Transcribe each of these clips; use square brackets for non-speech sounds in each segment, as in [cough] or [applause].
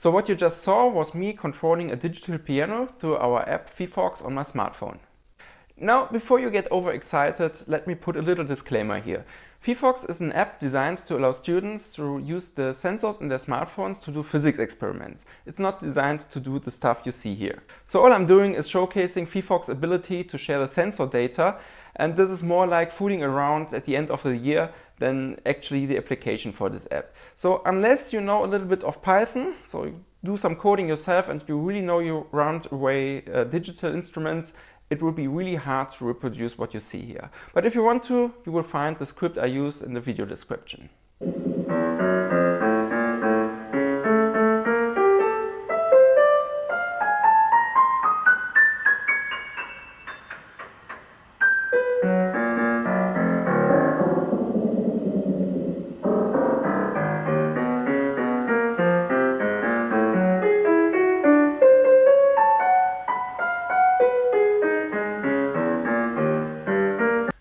So what you just saw was me controlling a digital piano through our app phyphox on my smartphone. Now, before you get overexcited, let me put a little disclaimer here. phyphox is an app designed to allow students to use the sensors in their smartphones to do physics experiments. It's not designed to do the stuff you see here. So all I'm doing is showcasing phyphox's ability to share the sensor data and this is more like fooling around at the end of the year than actually the application for this app. So unless you know a little bit of Python, so you do some coding yourself and you really know you round away uh, digital instruments, it will be really hard to reproduce what you see here. But if you want to, you will find the script I use in the video description.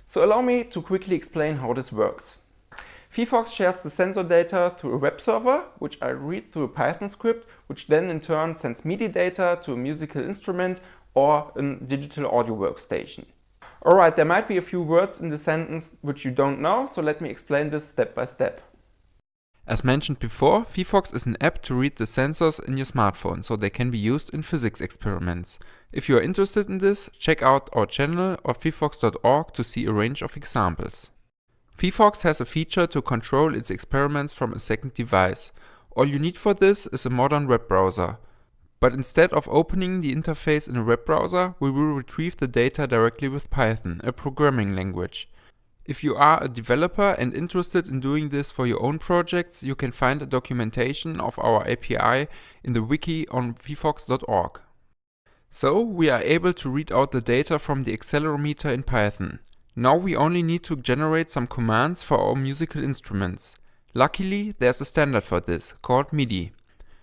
So allow me to quickly explain how this works. phyphox shares the sensor data through a web server, which I read through a Python script, which then in turn sends MIDI data to a musical instrument or a digital audio workstation. Alright, there might be a few words in the sentence which you don't know, so let me explain this step by step. As mentioned before, phyphox is an app to read the sensors in your smartphone so they can be used in physics experiments. If you are interested in this, check out our channel or phyphox.org to see a range of examples. phyphox has a feature to control its experiments from a second device. All you need for this is a modern web browser. But instead of opening the interface in a web browser, we will retrieve the data directly with Python, a programming language. If you are a developer and interested in doing this for your own projects, you can find a documentation of our API in the wiki on phyphox.org. So we are able to read out the data from the accelerometer in Python. Now we only need to generate some commands for our musical instruments. Luckily, there's a standard for this, called MIDI.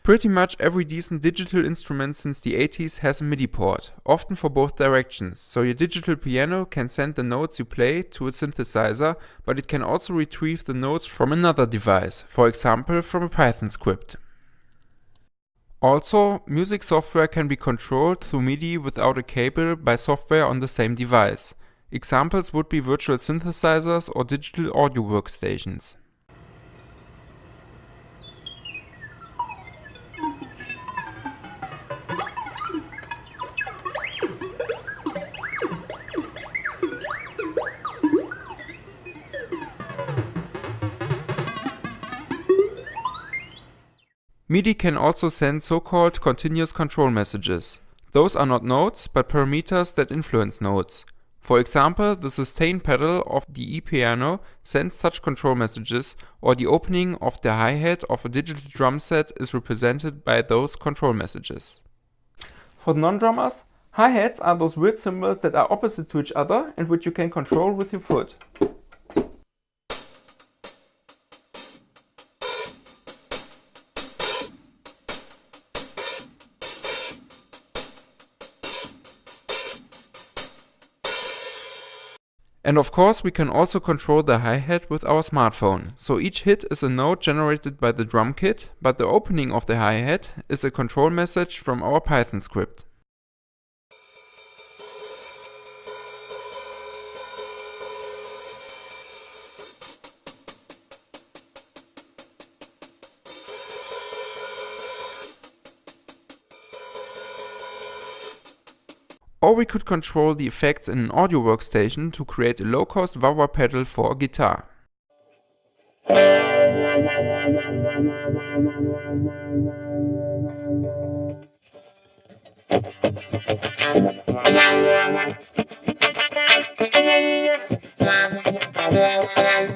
Pretty much every decent digital instrument since the 80s has a MIDI port, often for both directions, so your digital piano can send the notes you play to a synthesizer, but it can also retrieve the notes from another device, for example from a Python script. Also, music software can be controlled through MIDI without a cable by software on the same device. Examples would be virtual synthesizers or digital audio workstations. MIDI can also send so-called continuous control messages. Those are not notes, but parameters that influence notes. For example, the sustain pedal of the e-piano sends such control messages, or the opening of the hi-hat of a digital drum set is represented by those control messages. For non-drummers, hi-hats are those weird cymbals that are opposite to each other and which you can control with your foot. And of course we can also control the hi-hat with our smartphone. So each hit is a note generated by the drum kit, but the opening of the hi-hat is a control message from our Python script. Or we could control the effects in an audio workstation to create a low-cost wah-wah pedal for a guitar. [laughs]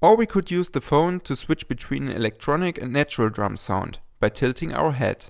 Or we could use the phone to switch between electronic and natural drum sound by tilting our head.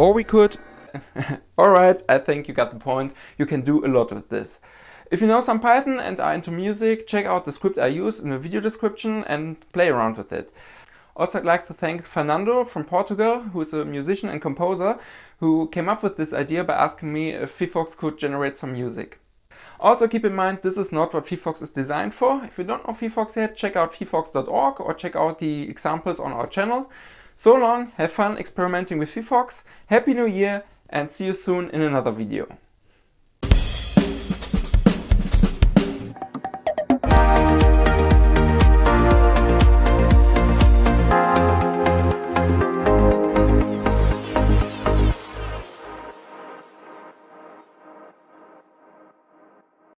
Or we could... [laughs] Alright, I think you got the point. You can do a lot with this. If you know some Python and are into music, check out the script I used in the video description and play around with it. Also I'd like to thank Fernando from Portugal, who is a musician and composer, who came up with this idea by asking me if phyphox could generate some music. Also keep in mind this is not what phyphox is designed for. If you don't know phyphox yet, check out phyphox.org or check out the examples on our channel. So long, have fun experimenting with phyphox, happy new year and see you soon in another video.